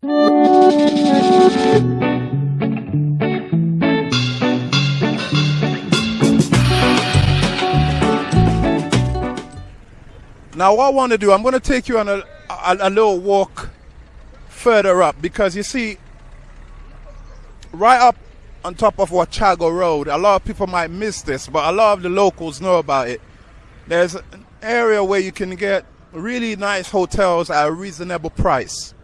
Now, what I want to do, I'm going to take you on a, a, a little walk further up because you see, right up on top of Wachaga Road, a lot of people might miss this, but a lot of the locals know about it. There's an area where you can get really nice hotels at a reasonable price.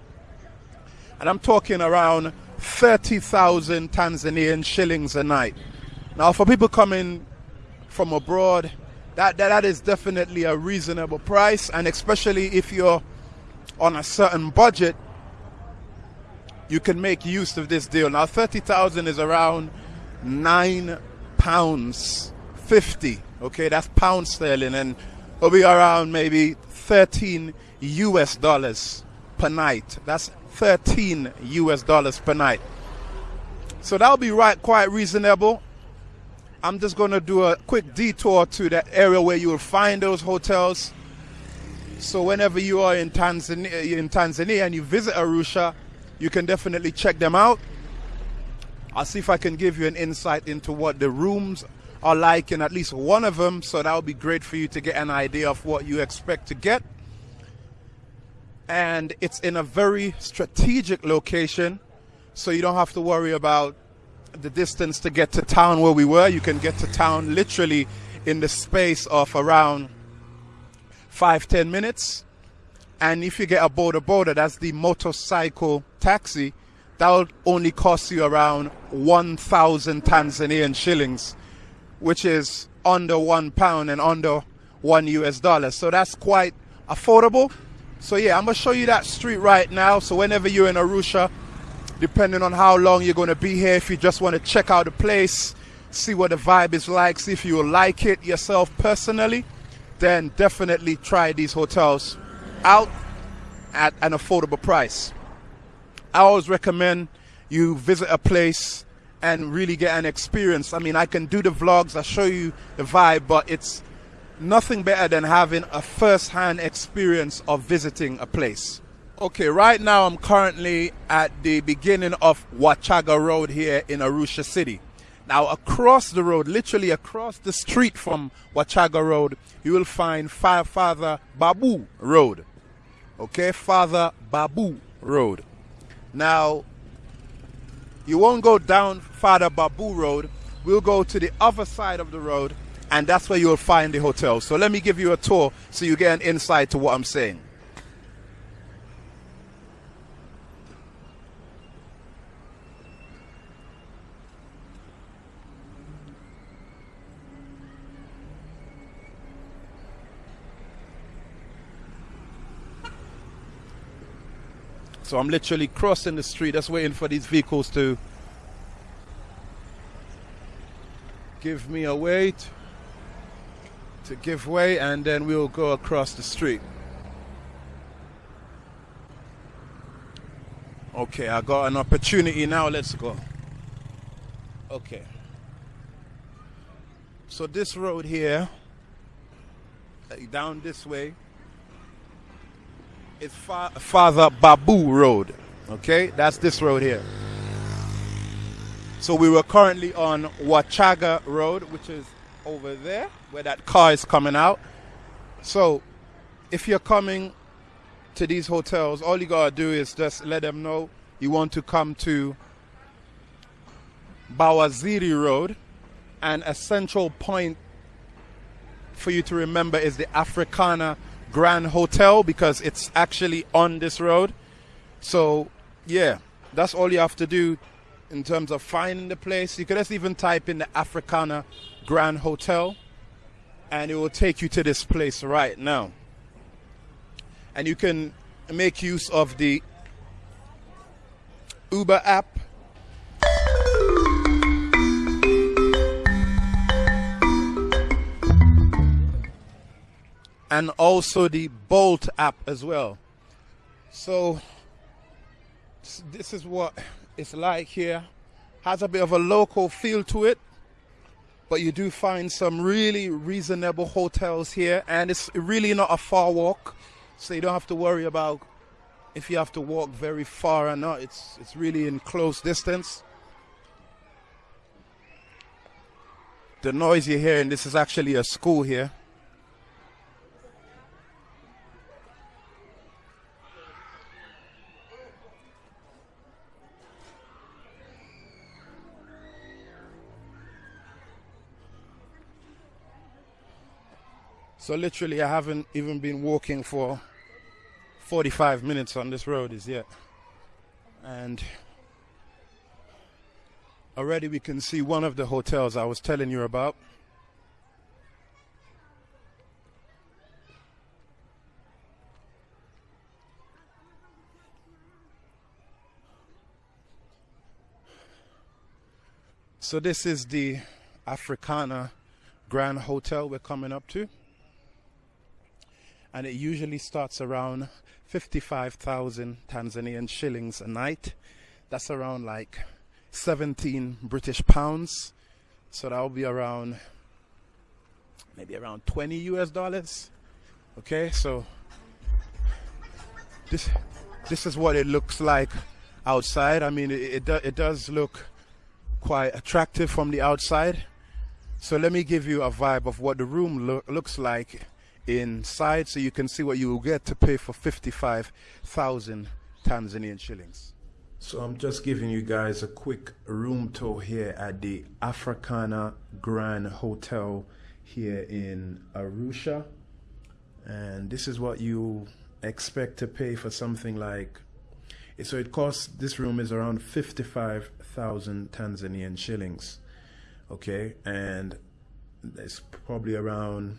And I'm talking around 30,000 Tanzanian shillings a night. Now, for people coming from abroad, that, that, that is definitely a reasonable price. And especially if you're on a certain budget, you can make use of this deal. Now, 30,000 is around nine pounds 50. Okay, that's pound sterling. And will be around maybe 13 US dollars per night. That's 13 US dollars per night. So that'll be right quite reasonable. I'm just going to do a quick detour to that area where you will find those hotels. So whenever you are in Tanzania, in Tanzania and you visit Arusha, you can definitely check them out. I'll see if I can give you an insight into what the rooms are like in at least one of them. So that would be great for you to get an idea of what you expect to get. And it's in a very strategic location. So you don't have to worry about the distance to get to town where we were. You can get to town literally in the space of around five, ten minutes. And if you get a boda boda, that's the motorcycle taxi, that will only cost you around 1,000 Tanzanian shillings which is under one pound and under one US dollar. So that's quite affordable. So yeah, I'm gonna show you that street right now. So whenever you're in Arusha, depending on how long you're gonna be here, if you just want to check out the place, see what the vibe is like, see if you like it yourself personally, then definitely try these hotels out at an affordable price. I always recommend you visit a place and really get an experience. I mean, I can do the vlogs, I show you the vibe, but it's nothing better than having a first-hand experience of visiting a place. Okay, right now I'm currently at the beginning of Wachaga Road here in Arusha City. Now, across the road, literally across the street from Wachaga Road, you will find Father Babu Road. Okay, Father Babu Road. Now, you won't go down Father Babu Road. We'll go to the other side of the road, and that's where you'll find the hotel. So let me give you a tour so you get an insight to what I'm saying. So I'm literally crossing the street, just waiting for these vehicles to give me a wait to give way and then we'll go across the street. Okay, I got an opportunity now. Let's go. Okay. So this road here, eh, down this way, is Fa Father Babu Road. Okay, that's this road here. So we were currently on Wachaga Road, which is over there where that car is coming out. So if you're coming to these hotels, all you gotta do is just let them know you want to come to Bawaziri Road, and a central point for you to remember is the Africana Grand Hotel because it's actually on this road. So, yeah, that's all you have to do in terms of finding the place. You could just even type in the Africana Grand Hotel and it will take you to this place right now. And you can make use of the Uber app. And also the Bolt app as well. So, this is what it's like here. Has a bit of a local feel to it, but you do find some really reasonable hotels here, and it's really not a far walk, so you don't have to worry about if you have to walk very far or not. It's it's really in close distance. The noise you're hearing, this is actually a school here. So literally I haven't even been walking for 45 minutes on this road as yet. And already we can see one of the hotels I was telling you about. So this is the Africana Grand Hotel we're coming up to. And it usually starts around 55,000 Tanzanian shillings a night. That's around like 17 British pounds. So that'll be around maybe around 20 US dollars. Okay, so this this is what it looks like outside. I mean, it it, do, it does look quite attractive from the outside. So let me give you a vibe of what the room lo looks like inside so you can see what you will get to pay for 55,000 Tanzanian shillings. So I'm just giving you guys a quick room tour here at the Africana Grand Hotel here in Arusha. And this is what you expect to pay for something like so it costs this room is around 55,000 Tanzanian shillings okay and it's probably around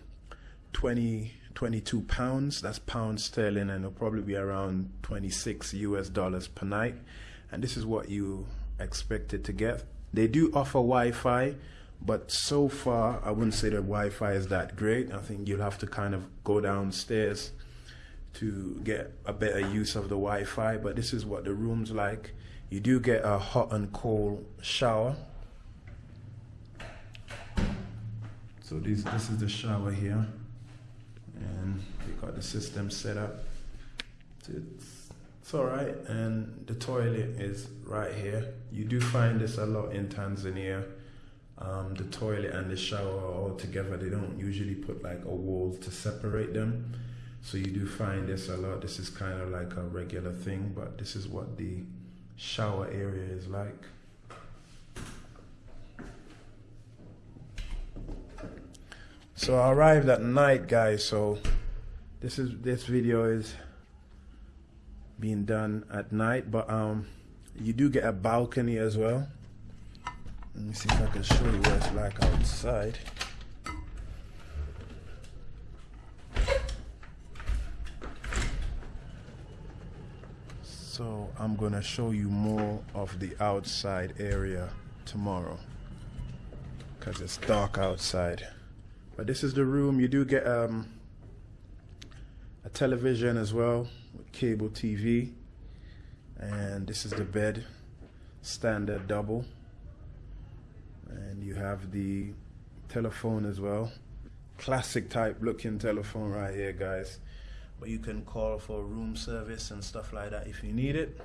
20, 22 pounds. That's pounds sterling, and it'll probably be around 26 US dollars per night. And this is what you expected to get. They do offer Wi-Fi, but so far I wouldn't say that Wi-Fi is that great. I think you'll have to kind of go downstairs to get a better use of the Wi-Fi. But this is what the room's like. You do get a hot and cold shower. So this this is the shower here and we got the system set up. It's, it's all right, and the toilet is right here. You do find this a lot in Tanzania. Um, the toilet and the shower are all together. They don't usually put like a wall to separate them. So you do find this a lot. This is kind of like a regular thing, but this is what the shower area is like. So I arrived at night, guys. So this is this video is being done at night, but um, you do get a balcony as well. Let me see if I can show you what it's like outside. So I'm gonna show you more of the outside area tomorrow because it's dark outside. But this is the room. You do get um, a television as well with cable TV. And this is the bed, standard double. And you have the telephone as well. Classic type looking telephone right here, guys. But you can call for room service and stuff like that if you need it.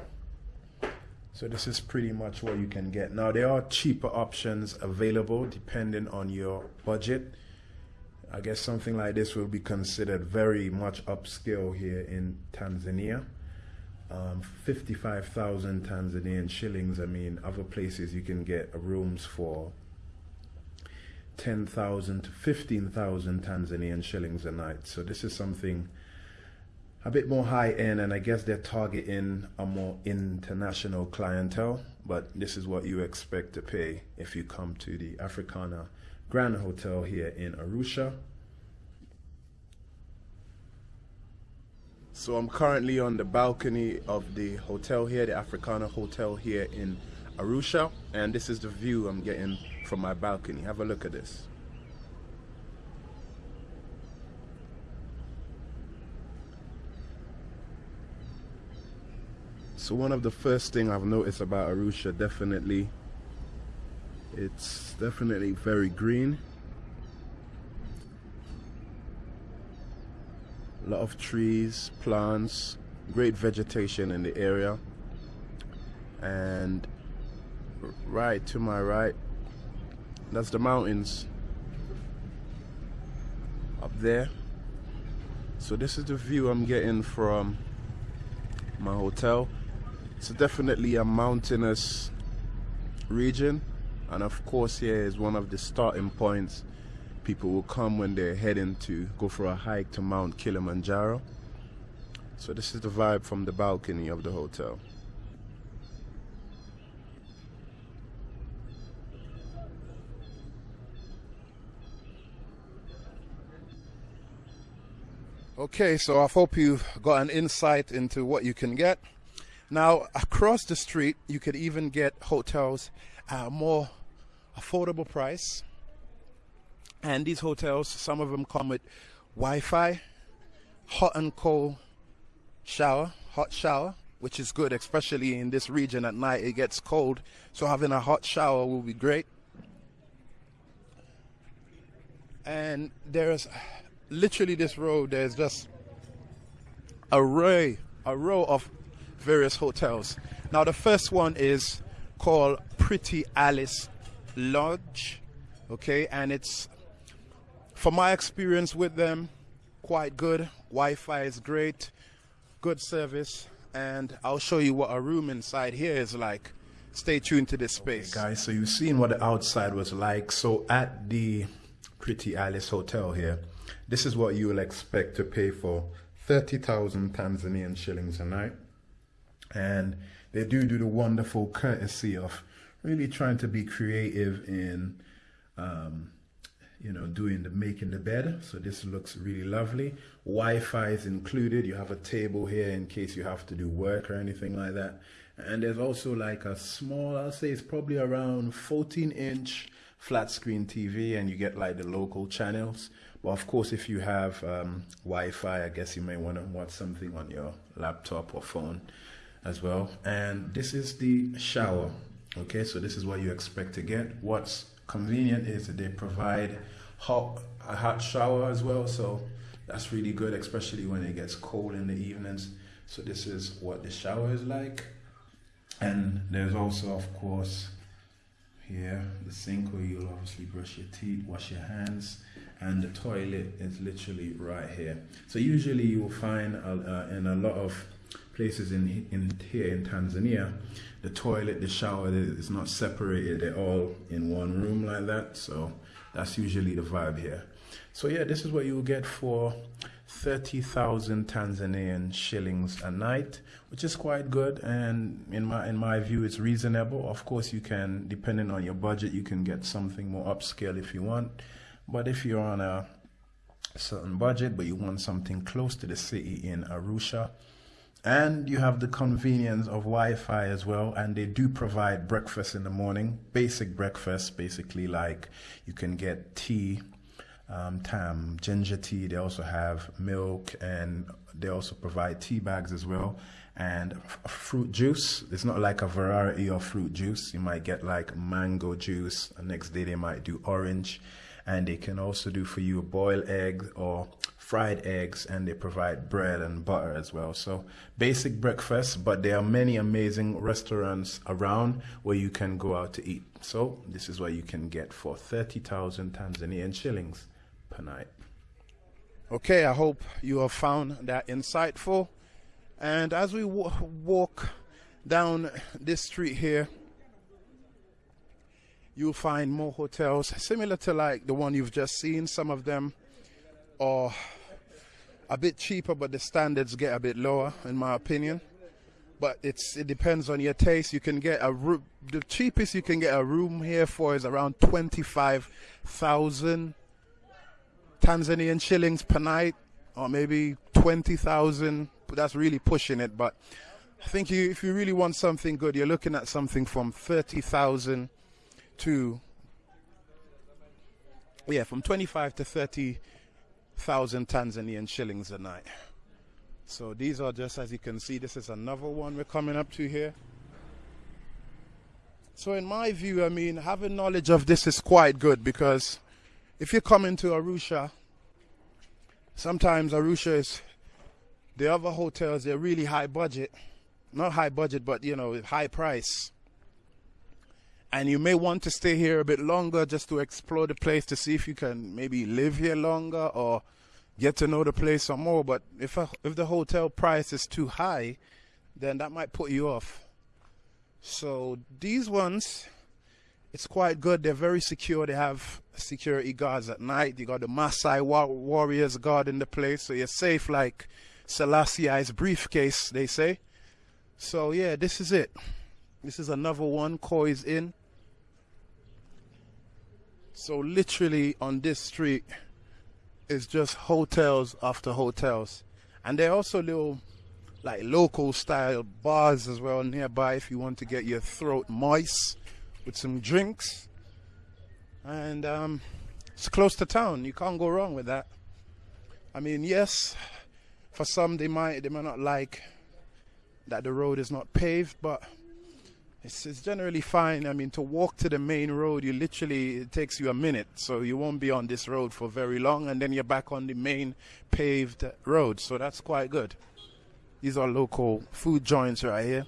So this is pretty much what you can get. Now there are cheaper options available depending on your budget. I guess something like this will be considered very much upscale here in Tanzania. Um, 55,000 Tanzanian shillings. I mean, other places you can get rooms for 10,000 to 15,000 Tanzanian shillings a night. So this is something a bit more high end, and I guess they're targeting a more international clientele. But this is what you expect to pay if you come to the Africana Grand Hotel here in Arusha. So I'm currently on the balcony of the hotel here, the Africana Hotel here in Arusha, and this is the view I'm getting from my balcony. Have a look at this. So one of the first thing I've noticed about Arusha definitely it's definitely very green. A lot of trees, plants, great vegetation in the area. And right to my right, that's the mountains up there. So this is the view I'm getting from my hotel. It's definitely a mountainous region and of course here is one of the starting points people will come when they're heading to go for a hike to Mount Kilimanjaro. So this is the vibe from the balcony of the hotel. Okay, so I hope you've got an insight into what you can get. Now, across the street, you could even get hotels a more affordable price. And these hotels, some of them come with Wi-Fi, hot and cold shower, hot shower, which is good, especially in this region at night. It gets cold, so having a hot shower will be great. And there's literally this road, there's just a row, a row of various hotels. Now the first one is called Pretty Alice Lodge, okay, and it's from my experience with them, quite good. Wi-Fi is great, good service, and I'll show you what a room inside here is like. Stay tuned to this space, okay, guys. So you've seen what the outside was like. So at the Pretty Alice Hotel here, this is what you will expect to pay for 30,000 Tanzanian shillings a night. And they do do the wonderful courtesy of really trying to be creative in, um, you know, doing the making the bed. So this looks really lovely. Wi-Fi is included. You have a table here in case you have to do work or anything like that. And there's also like a small, I'll say it's probably around 14 inch flat screen TV and you get like the local channels. But of course, if you have um, Wi-Fi, I guess you may want to watch something on your laptop or phone as well. And this is the shower. Okay, so this is what you expect to get. What's convenient is that they provide hot a hot shower as well. So that's really good, especially when it gets cold in the evenings. So this is what the shower is like. And there's also, of course, here the sink where you'll obviously brush your teeth, wash your hands, and the toilet is literally right here. So usually you will find uh, in a lot of places in, in here in Tanzania, the toilet, the shower is not separated. They're all in one room like that. So that's usually the vibe here. So yeah, this is what you will get for 30,000 Tanzanian shillings a night, which is quite good. And in my, in my view, it's reasonable. Of course, you can, depending on your budget, you can get something more upscale if you want. But if you're on a certain budget, but you want something close to the city in Arusha, and you have the convenience of Wi-Fi as well, and they do provide breakfast in the morning, basic breakfast, basically like you can get tea, um, tam, ginger tea. They also have milk, and they also provide tea bags as well, and fruit juice. It's not like a variety of fruit juice. You might get like mango juice. The next day they might do orange, and they can also do for you a boiled egg or fried eggs and they provide bread and butter as well. So basic breakfast, but there are many amazing restaurants around where you can go out to eat. So this is what you can get for 30,000 Tanzanian shillings per night. Okay, I hope you have found that insightful. And as we walk down this street here, you'll find more hotels similar to like the one you've just seen. Some of them are a bit cheaper, but the standards get a bit lower, in my opinion. But it's it depends on your taste. You can get a room. The cheapest you can get a room here for is around twenty five thousand Tanzanian shillings per night, or maybe twenty thousand. That's really pushing it. But I think you, if you really want something good, you're looking at something from thirty thousand to yeah, from twenty five to thirty thousand Tanzanian shillings a night. So these are just as you can see, this is another one we're coming up to here. So in my view, I mean, having knowledge of this is quite good because if you come into Arusha, sometimes Arusha is The other hotels, they're really high budget. Not high budget, but you know, high price. And you may want to stay here a bit longer just to explore the place to see if you can maybe live here longer or get to know the place some more. But if a, if the hotel price is too high, then that might put you off. So these ones, it's quite good. They're very secure. They have security guards at night. You got the Maasai war- warriors guarding the place, so you're safe like Selassie's briefcase, they say. So yeah, this is it. This is another one. Koi's Inn. So literally on this street is just hotels after hotels, and there are also little like local style bars as well nearby if you want to get your throat moist with some drinks. And um, it's close to town. You can't go wrong with that. I mean, yes, for some they might they might not like that the road is not paved, but it's, it's generally fine. I mean, to walk to the main road, you literally it takes you a minute, so you won't be on this road for very long, and then you're back on the main paved road. So that's quite good. These are local food joints right here.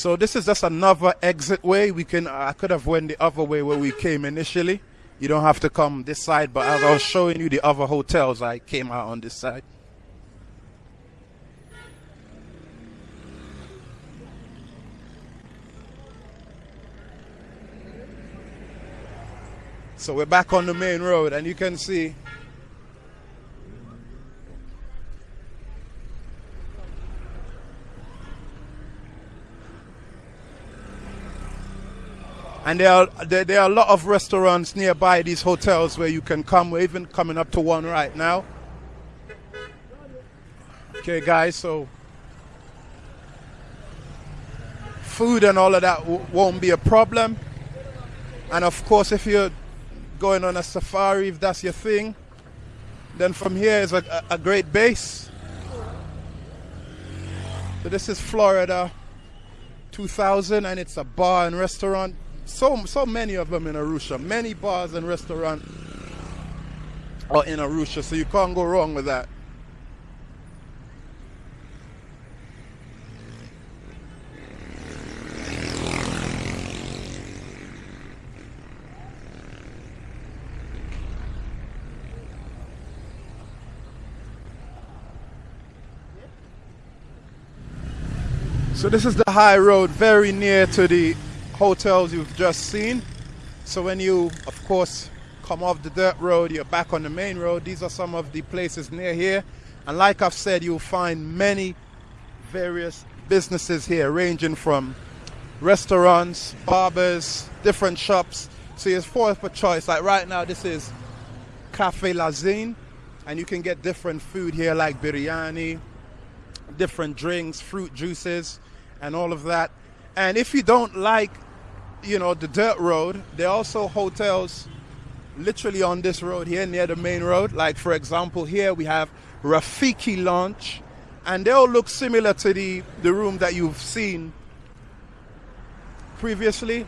So this is just another exit way. We can I could have went the other way where we came initially. You don't have to come this side, but as I was showing you the other hotels, I came out on this side. So we're back on the main road and you can see and there are there, there, are a lot of restaurants nearby these hotels where you can come. We're even coming up to one right now. Okay, guys, so food and all of that won't be a problem. And of course, if you're going on a safari, if that's your thing, then from here is a, a great base. So this is Florida 2000, and it's a bar and restaurant so so many of them in Arusha. Many bars and restaurants are in Arusha, so you can't go wrong with that. So this is the high road very near to the hotels you've just seen. So when you, of course, come off the dirt road, you're back on the main road. These are some of the places near here. And like I've said, you'll find many various businesses here, ranging from restaurants, barbers, different shops. So it's four for choice. Like right now, this is Cafe Lazine, and you can get different food here like biryani, different drinks, fruit juices, and all of that. And if you don't like you know, the dirt road. There are also hotels literally on this road here near the main road. Like, for example, here we have Rafiki Lounge, and they all look similar to the, the room that you've seen previously.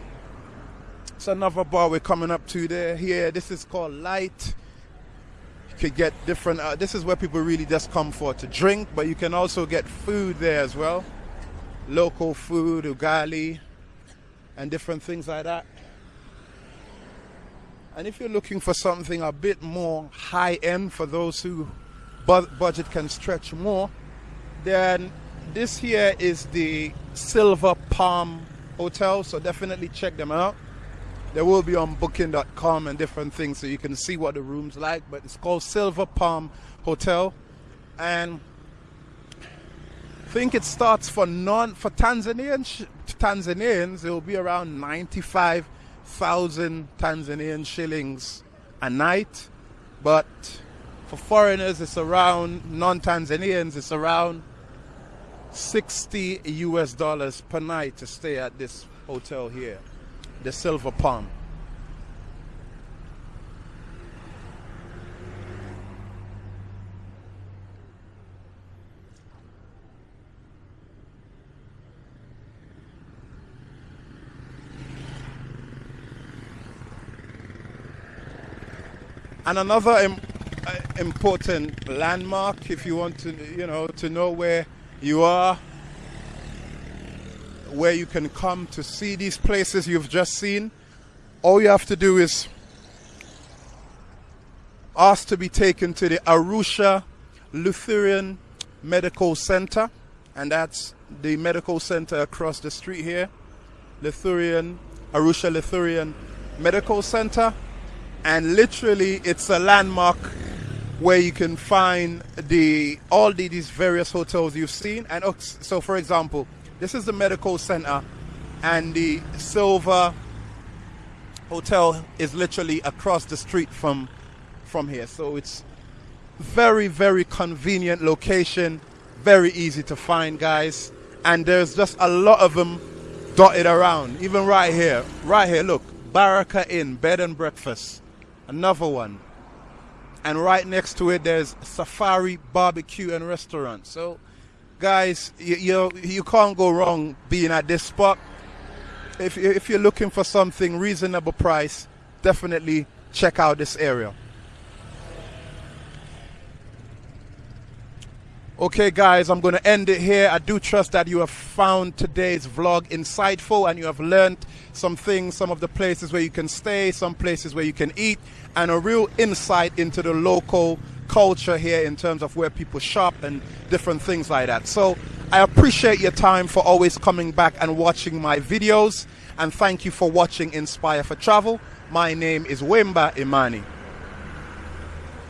It's another bar we're coming up to there. Here, this is called Light. You could get different, uh, this is where people really just come for to drink, but you can also get food there as well. Local food, ugali and different things like that. And if you're looking for something a bit more high end for those who bu- budget can stretch more, then this here is the Silver Palm Hotel, so definitely check them out. They will be on booking.com and different things so you can see what the room's like, but it's called Silver Palm Hotel. And I think it starts for non for Tanzanian Tanzanians, it will be around 95,000 Tanzanian shillings a night. But for foreigners, it's around, non Tanzanians, it's around 60 US dollars per night to stay at this hotel here, the Silver Palm. And another Im- uh, important landmark, if you want to, you know, to know where you are, where you can come to see these places you've just seen, all you have to do is ask to be taken to the Arusha Lutheran Medical Center, and that's the medical center across the street here, Lutheran, Arusha Lutheran Medical Center, and literally it's a landmark where you can find the all the, these various hotels you've seen. And oh, so, for example, this is the medical center, and the Silver Hotel is literally across the street from from here. So it's very very convenient location, very easy to find, guys. And there's just a lot of them dotted around, even right here, right here. Look, Baraka Inn, bed and breakfast, another one. And right next to it, there's Safari Barbecue and Restaurant. So, guys, you, you, you can't go wrong being at this spot. If, if you're looking for something reasonable price, definitely check out this area. Okay, guys, I'm going to end it here. I do trust that you have found today's vlog insightful and you have learned some things, some of the places where you can stay, some places where you can eat, and a real insight into the local culture here in terms of where people shop and different things like that. So I appreciate your time for always coming back and watching my videos. And thank you for watching Inspire for Travel. My name is Wemba Imani.